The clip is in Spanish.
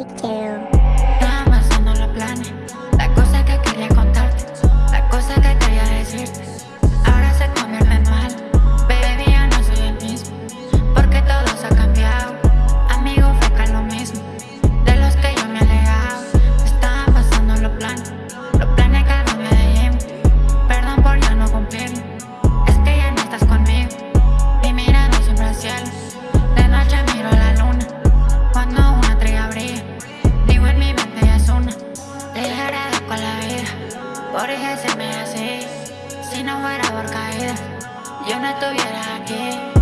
Me too. Por eso se me hace, si no fuera por caída, yo no estuviera aquí.